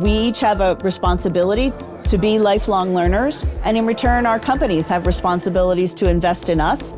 We each have a responsibility to be lifelong learners, and in return, our companies have responsibilities to invest in us.